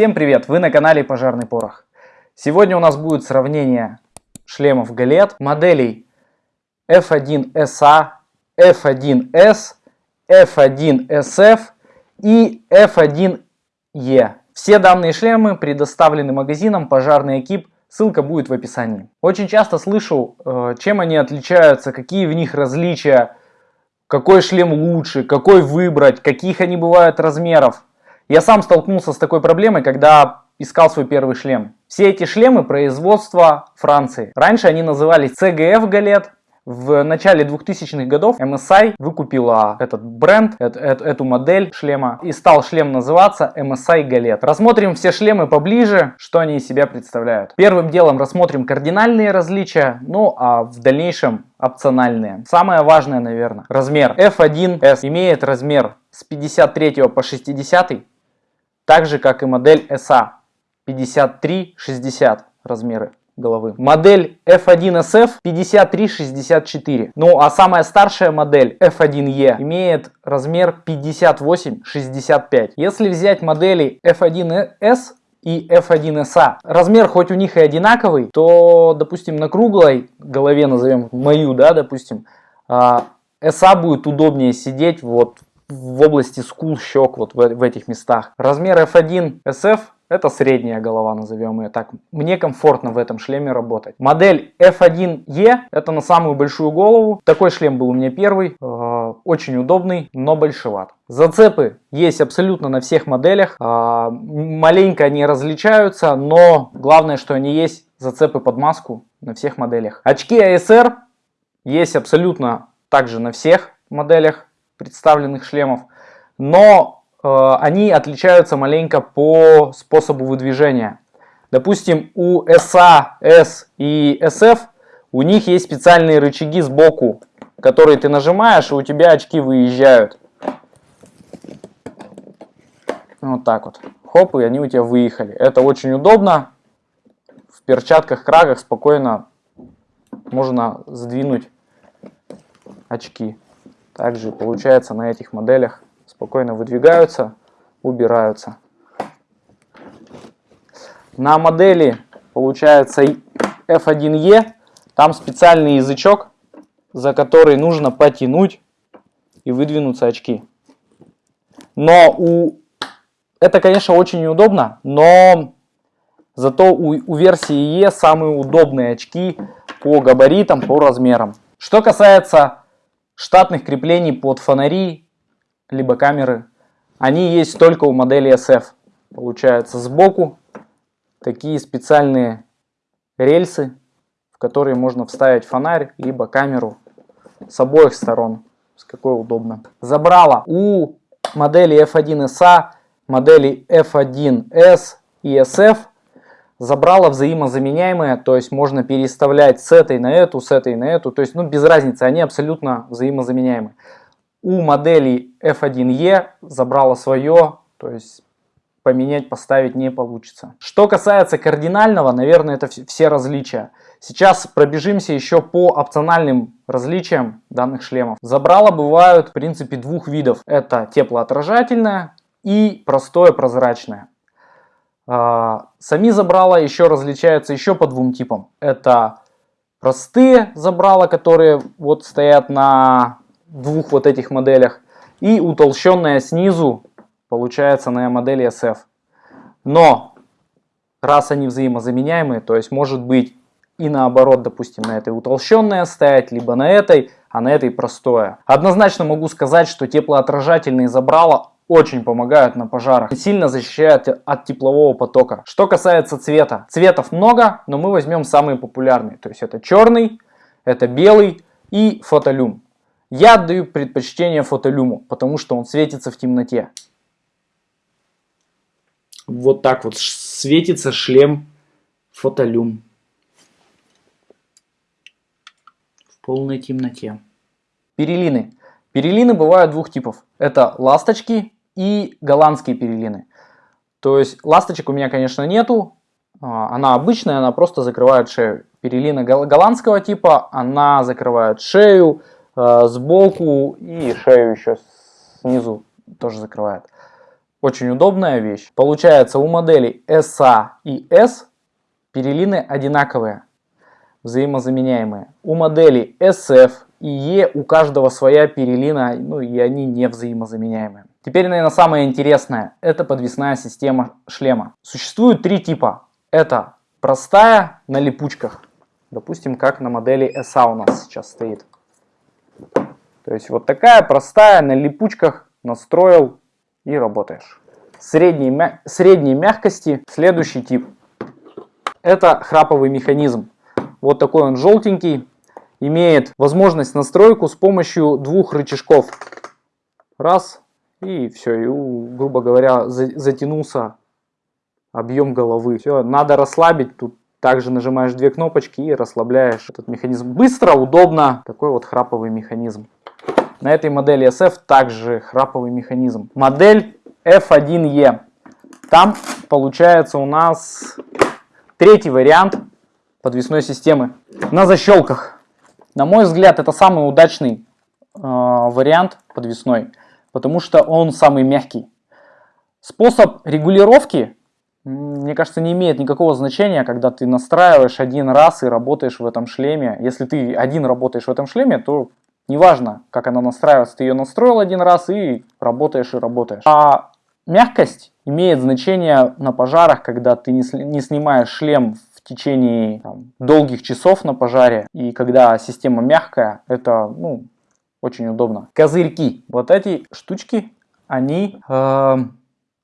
Всем привет! Вы на канале Пожарный Порох. Сегодня у нас будет сравнение шлемов Галет, моделей F1SA, F1S, F1SF и F1E. Все данные шлемы предоставлены магазином Пожарный экип, ссылка будет в описании. Очень часто слышу, э, чем они отличаются, какие в них различия, какой шлем лучше, какой выбрать, каких они бывают размеров. Я сам столкнулся с такой проблемой, когда искал свой первый шлем. Все эти шлемы производства Франции. Раньше они назывались CGF Галет. В начале 2000-х годов MSI выкупила этот бренд, эту, эту модель шлема и стал шлем называться MSI Галет. Рассмотрим все шлемы поближе, что они из себя представляют. Первым делом рассмотрим кардинальные различия, ну а в дальнейшем опциональные. Самое важное, наверное, размер. F1S имеет размер с 53 по 60 так же как и модель SA 53-60 размеры головы. Модель F1SF 53-64. Ну а самая старшая модель F1E имеет размер 58-65. Если взять модели F1S и F1SA. Размер хоть у них и одинаковый, то, допустим, на круглой голове, назовем мою, да, допустим, SA а, будет удобнее сидеть вот в области скул, щек, вот в, в этих местах. Размер F1 SF это средняя голова, назовем ее так. Мне комфортно в этом шлеме работать. Модель F1E это на самую большую голову. Такой шлем был у меня первый. Э, очень удобный, но большеват. Зацепы есть абсолютно на всех моделях. Э, маленько они различаются, но главное, что они есть зацепы под маску на всех моделях. Очки ASR есть абсолютно также на всех моделях представленных шлемов, но э, они отличаются маленько по способу выдвижения. Допустим, у SA, S и SF у них есть специальные рычаги сбоку, которые ты нажимаешь, и у тебя очки выезжают. Вот так вот. Хоп, и они у тебя выехали. Это очень удобно. В перчатках, крагах спокойно можно сдвинуть очки. Также получается на этих моделях спокойно выдвигаются, убираются. На модели получается F1E, там специальный язычок, за который нужно потянуть и выдвинуться очки. Но у... это, конечно, очень неудобно, но зато у, у версии E самые удобные очки по габаритам, по размерам. Что касается штатных креплений под фонари, либо камеры, они есть только у модели SF. Получается сбоку такие специальные рельсы, в которые можно вставить фонарь, либо камеру с обоих сторон, с какой удобно. Забрала у модели F1SA, модели F1S и SF забрала взаимозаменяемые, то есть можно переставлять с этой на эту, с этой на эту, то есть ну без разницы, они абсолютно взаимозаменяемы. У модели F1E забрала свое, то есть поменять, поставить не получится. Что касается кардинального, наверное, это все различия. Сейчас пробежимся еще по опциональным различиям данных шлемов. Забрала бывают в принципе двух видов. Это теплоотражательное и простое прозрачное. А, сами забрала еще различаются еще по двум типам. Это простые забрала, которые вот стоят на двух вот этих моделях. И утолщенная снизу получается на модели SF. Но раз они взаимозаменяемые, то есть может быть и наоборот, допустим, на этой утолщенное стоять, либо на этой, а на этой простое. Однозначно могу сказать, что теплоотражательные забрала очень помогают на пожарах, сильно защищают от теплового потока. Что касается цвета, цветов много, но мы возьмем самые популярные. То есть это черный, это белый и фотолюм. Я отдаю предпочтение фотолюму, потому что он светится в темноте. Вот так вот светится шлем фотолюм. В полной темноте. Перелины. Перелины бывают двух типов. Это ласточки и голландские перелины. То есть ласточек у меня, конечно, нету. А, она обычная, она просто закрывает шею. Перелина голландского типа, она закрывает шею э, сбоку и шею еще снизу тоже закрывает. Очень удобная вещь. Получается у моделей SA и S перелины одинаковые, взаимозаменяемые. У моделей SF и E у каждого своя перелина, ну и они не взаимозаменяемые. Теперь, наверное, самое интересное. Это подвесная система шлема. Существует три типа. Это простая на липучках. Допустим, как на модели SA у нас сейчас стоит. То есть вот такая простая на липучках настроил и работаешь. Средней, мя средней мягкости следующий тип. Это храповый механизм. Вот такой он желтенький. Имеет возможность настройку с помощью двух рычажков. Раз, и все, и, грубо говоря, затянулся объем головы. Все, надо расслабить, тут также нажимаешь две кнопочки и расслабляешь этот механизм. Быстро, удобно, такой вот храповый механизм. На этой модели SF также храповый механизм. Модель F1E. Там получается у нас третий вариант подвесной системы на защелках. На мой взгляд, это самый удачный э, вариант подвесной потому что он самый мягкий. Способ регулировки, мне кажется, не имеет никакого значения, когда ты настраиваешь один раз и работаешь в этом шлеме. Если ты один работаешь в этом шлеме, то неважно, как она настраивается, ты ее настроил один раз и работаешь и работаешь. А мягкость имеет значение на пожарах, когда ты не, не снимаешь шлем в течение там, долгих часов на пожаре, и когда система мягкая, это ну, очень удобно. Козырьки. Вот эти штучки, они э,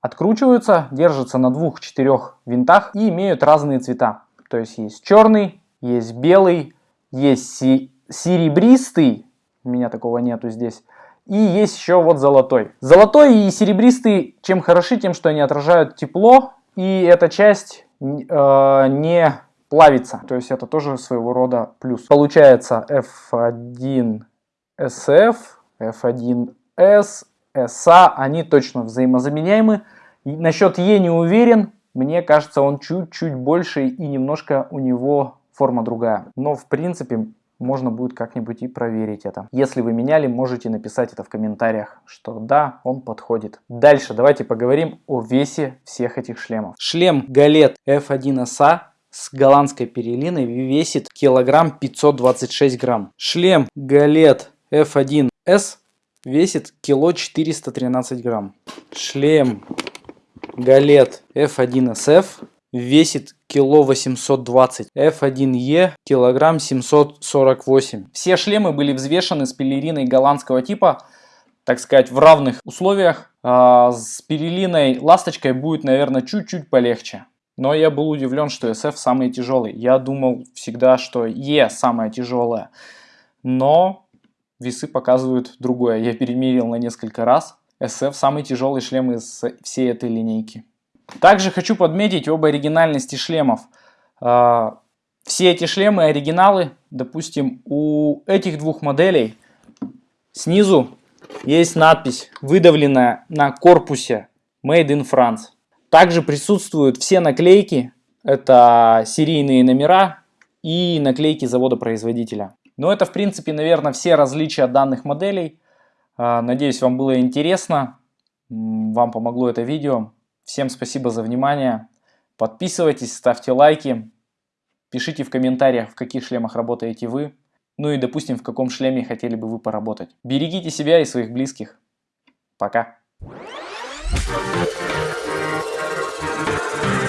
откручиваются, держатся на двух-четырех винтах и имеют разные цвета. То есть есть черный, есть белый, есть си серебристый, у меня такого нету здесь, и есть еще вот золотой. Золотой и серебристый чем хороши, тем что они отражают тепло, и эта часть э, не плавится. То есть это тоже своего рода плюс. Получается F1 SF, F1S, SA, они точно взаимозаменяемы. И насчет E не уверен, мне кажется, он чуть-чуть больше и немножко у него форма другая. Но в принципе можно будет как-нибудь и проверить это. Если вы меняли, можете написать это в комментариях, что да, он подходит. Дальше давайте поговорим о весе всех этих шлемов. Шлем Галет F1SA с голландской перелиной весит килограмм 526 грамм. Шлем Галет F1S весит кило 413 грамм. Шлем Галет F1SF весит кило 820. F1E килограмм 748. Все шлемы были взвешены с пелериной голландского типа, так сказать, в равных условиях. А с перелиной ласточкой будет, наверное, чуть-чуть полегче. Но я был удивлен, что SF самый тяжелый. Я думал всегда, что E самая тяжелая. Но весы показывают другое. Я перемерил на несколько раз. SF самый тяжелый шлем из всей этой линейки. Также хочу подметить об оригинальности шлемов. А, все эти шлемы оригиналы. Допустим, у этих двух моделей снизу есть надпись, выдавленная на корпусе Made in France. Также присутствуют все наклейки. Это серийные номера и наклейки завода-производителя. Но это, в принципе, наверное, все различия данных моделей. А, надеюсь, вам было интересно, вам помогло это видео. Всем спасибо за внимание. Подписывайтесь, ставьте лайки, пишите в комментариях, в каких шлемах работаете вы. Ну и, допустим, в каком шлеме хотели бы вы поработать. Берегите себя и своих близких. Пока. Thank you. Oh.